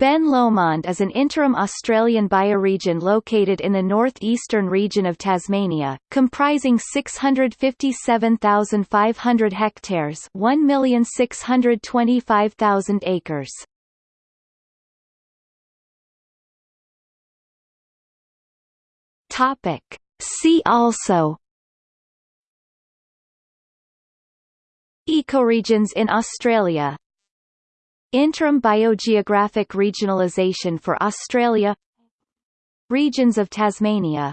Ben Lomond is an interim Australian bioregion located in the north-eastern region of Tasmania, comprising 657,500 hectares 1,625,000 acres. Topic. See also Ecoregions in Australia Interim biogeographic regionalisation for Australia Regions of Tasmania